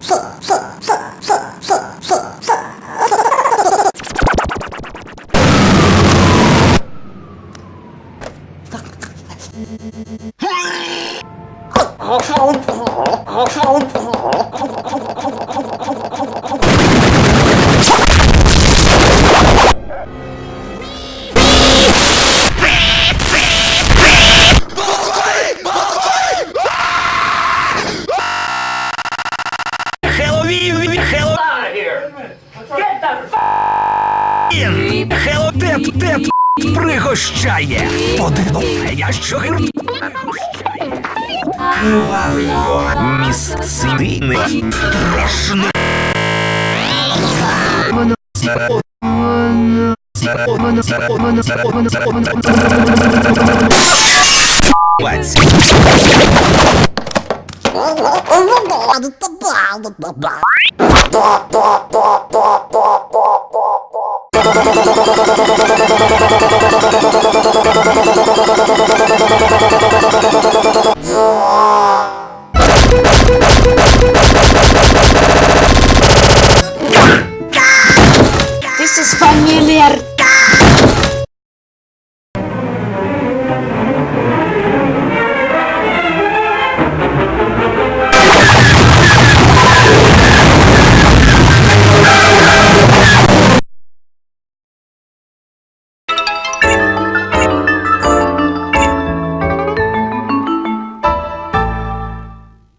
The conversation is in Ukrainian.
Oh, Get the Він Хелотет тет пригощає. Подивляє, що гір місцини страшне. Воно Воно Воно Воно Воно Воно Воно 나도